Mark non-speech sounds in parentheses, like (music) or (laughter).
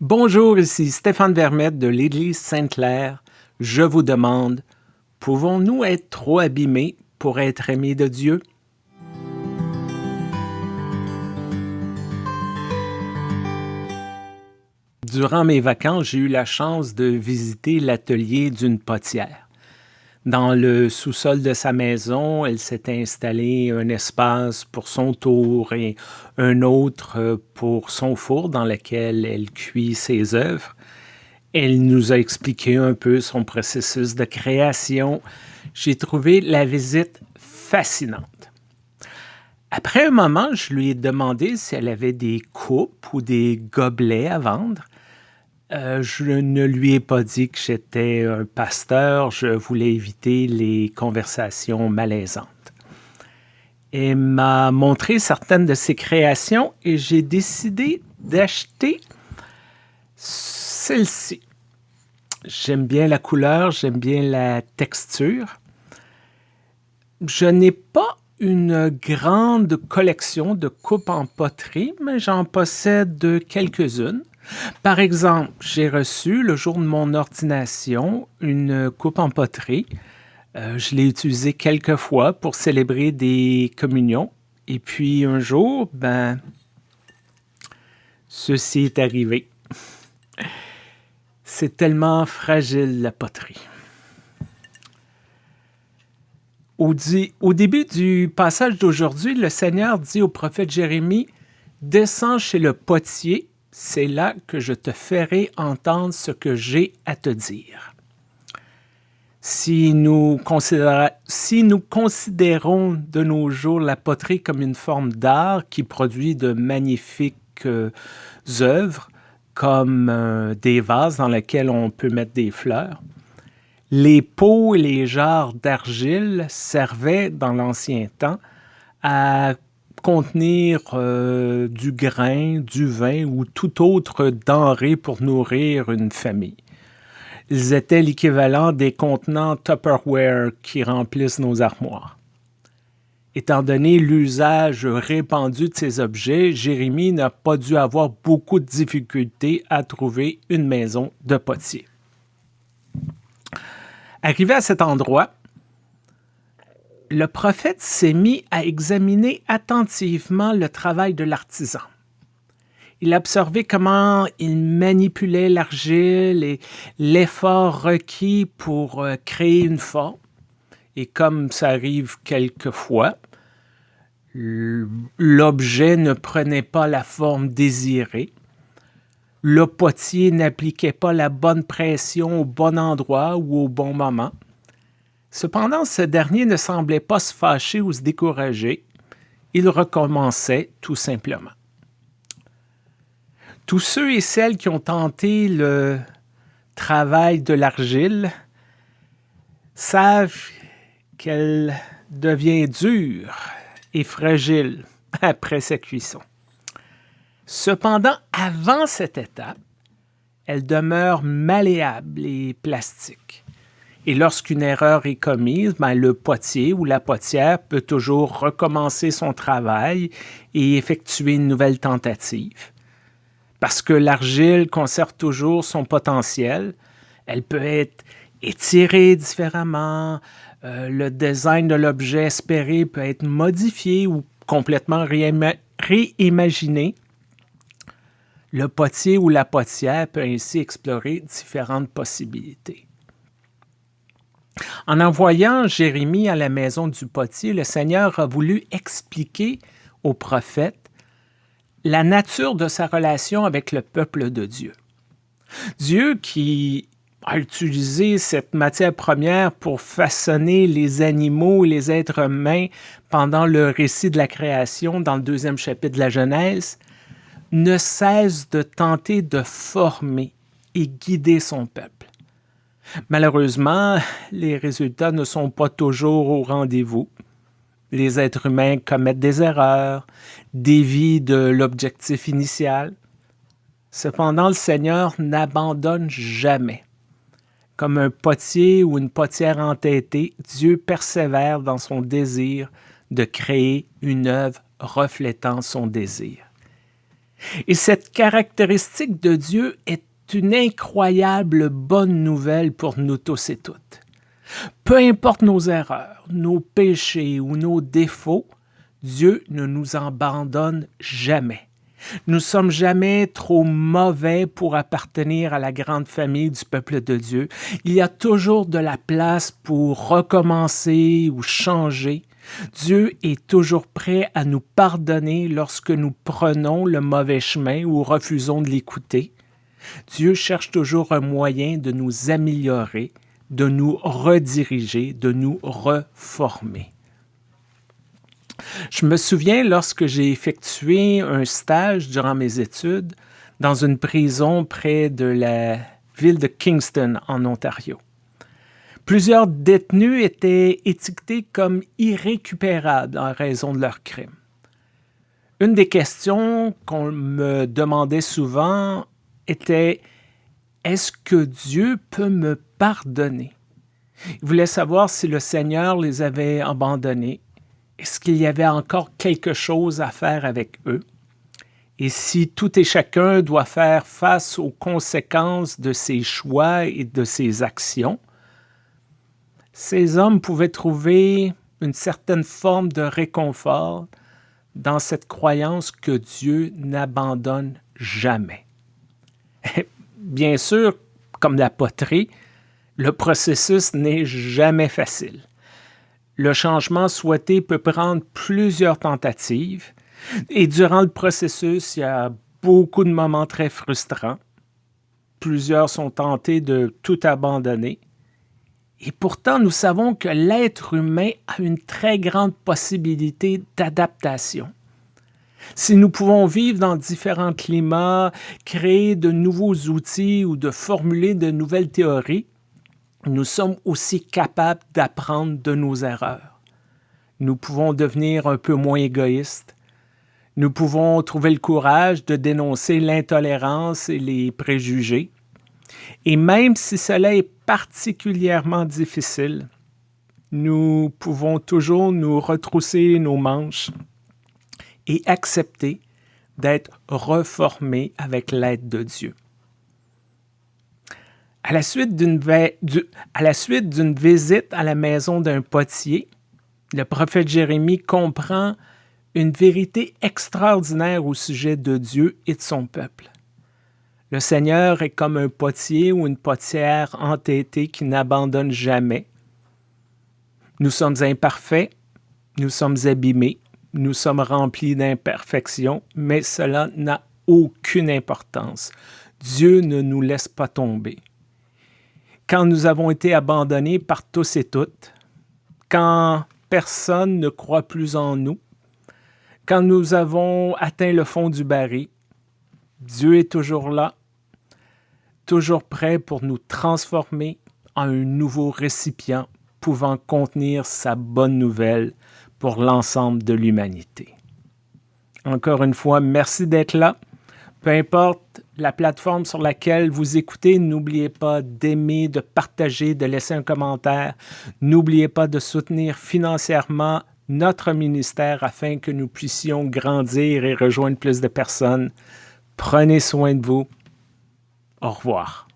Bonjour, ici Stéphane Vermette de l'Église Sainte-Claire. Je vous demande, pouvons-nous être trop abîmés pour être aimés de Dieu? Durant mes vacances, j'ai eu la chance de visiter l'atelier d'une potière. Dans le sous-sol de sa maison, elle s'est installée un espace pour son tour et un autre euh, pour son four dans lequel elle cuit ses œuvres. Elle nous a expliqué un peu son processus de création. J'ai trouvé la visite fascinante. Après un moment, je lui ai demandé si elle avait des coupes ou des gobelets à vendre. Euh, je ne lui ai pas dit que j'étais un pasteur, je voulais éviter les conversations malaisantes. Elle m'a montré certaines de ses créations et j'ai décidé d'acheter celle-ci. J'aime bien la couleur, j'aime bien la texture. Je n'ai pas une grande collection de coupes en poterie, mais j'en possède quelques-unes. Par exemple, j'ai reçu le jour de mon ordination une coupe en poterie. Euh, je l'ai utilisée quelques fois pour célébrer des communions. Et puis un jour, ben, ceci est arrivé. (laughs) C'est tellement fragile la poterie. Au, au début du passage d'aujourd'hui, le Seigneur dit au prophète Jérémie, Descends chez le potier c'est là que je te ferai entendre ce que j'ai à te dire. Si nous, si nous, considérons de nos jours la poterie comme une forme d'art qui produit de magnifiques euh, œuvres, comme euh, des vases dans lesquels on peut mettre des fleurs, les pots et les jarres d'argile servaient dans l'ancien temps à contenir euh, du grain, du vin ou toute autre denrée pour nourrir une famille. Ils étaient l'équivalent des contenants Tupperware qui remplissent nos armoires. Étant donné l'usage répandu de ces objets, Jérémie n'a pas dû avoir beaucoup de difficultés à trouver une maison de potier. Arrivé à cet endroit, le prophète s'est mis à examiner attentivement le travail de l'artisan. Il a observé comment il manipulait l'argile et l'effort requis pour euh, créer une forme. Et comme ça arrive quelquefois, l'objet ne prenait pas la forme désirée. Le potier n'appliquait pas la bonne pression au bon endroit ou au bon moment. Cependant, ce dernier ne semblait pas se fâcher ou se décourager. Il recommençait tout simplement. Tous ceux et celles qui ont tenté le travail de l'argile savent qu'elle devient dure et fragile après sa cuisson. Cependant, avant cette étape, elle demeure malléable et plastique. Et lorsqu'une erreur est commise, ben, le potier ou la potière peut toujours recommencer son travail et effectuer une nouvelle tentative. Parce que l'argile conserve toujours son potentiel, elle peut être étirée différemment, euh, le design de l'objet espéré peut être modifié ou complètement réimaginé. Le potier ou la potière peut ainsi explorer différentes possibilités. En envoyant Jérémie à la maison du potier, le Seigneur a voulu expliquer au prophète la nature de sa relation avec le peuple de Dieu. Dieu qui a utilisé cette matière première pour façonner les animaux et les êtres humains pendant le récit de la création dans le deuxième chapitre de la Genèse, ne cesse de tenter de former et guider son peuple. Malheureusement, les résultats ne sont pas toujours au rendez-vous. Les êtres humains commettent des erreurs, dévient de l'objectif initial. Cependant, le Seigneur n'abandonne jamais. Comme un potier ou une potière entêtée, Dieu persévère dans son désir de créer une œuvre reflétant son désir. Et cette caractéristique de Dieu est une incroyable bonne nouvelle pour nous tous et toutes. Peu importe nos erreurs, nos péchés ou nos défauts, Dieu ne nous abandonne jamais. Nous sommes jamais trop mauvais pour appartenir à la grande famille du peuple de Dieu. Il y a toujours de la place pour recommencer ou changer. Dieu est toujours prêt à nous pardonner lorsque nous prenons le mauvais chemin ou refusons de l'écouter. Dieu cherche toujours un moyen de nous améliorer, de nous rediriger, de nous reformer. Je me souviens lorsque j'ai effectué un stage durant mes études dans une prison près de la ville de Kingston en Ontario. Plusieurs détenus étaient étiquetés comme irrécupérables en raison de leurs crimes. Une des questions qu'on me demandait souvent était Est-ce que Dieu peut me pardonner? Ils voulaient savoir si le Seigneur les avait abandonnés est-ce qu'il y avait encore quelque chose à faire avec eux? Et si tout et chacun doit faire face aux conséquences de ses choix et de ses actions, ces hommes pouvaient trouver une certaine forme de réconfort dans cette croyance que Dieu n'abandonne jamais. (laughs) Bien sûr, comme la poterie, le processus n'est jamais facile le changement souhaité peut prendre plusieurs tentatives et durant le processus, il y a beaucoup de moments très frustrants. Plusieurs sont tentés de tout abandonner. Et pourtant, nous savons que l'être humain a une très grande possibilité d'adaptation. Si nous pouvons vivre dans différents climats, créer de nouveaux outils ou de formuler de nouvelles théories, nous sommes aussi capables d'apprendre de nos erreurs. Nous pouvons devenir un peu moins égoïstes. Nous pouvons trouver le courage de dénoncer l'intolérance et les préjugés. Et même si cela est particulièrement difficile, nous pouvons toujours nous retrousser nos manches et accepter d'être reformés avec l'aide de Dieu. À la suite d'une visite à la maison d'un potier, le prophète Jérémie comprend une vérité extraordinaire au sujet de Dieu et de son peuple. Le Seigneur est comme un potier ou une potière entêtée qui n'abandonne jamais. Nous sommes imparfaits, nous sommes abîmés, nous sommes remplis d'imperfections, mais cela n'a aucune importance. Dieu ne nous laisse pas tomber quand nous avons été abandonnés par tous et toutes, quand personne ne croit plus en nous, quand nous avons atteint le fond du baril, Dieu est toujours là, toujours prêt pour nous transformer en un nouveau récipient pouvant contenir sa bonne nouvelle pour l'ensemble de l'humanité. Encore une fois, merci d'être là. Peu importe la plateforme sur laquelle vous écoutez, n'oubliez pas d'aimer, de partager, de laisser un commentaire. N'oubliez pas de soutenir financièrement notre ministère afin que nous puissions grandir et rejoindre plus de personnes. Prenez soin de vous. Au revoir.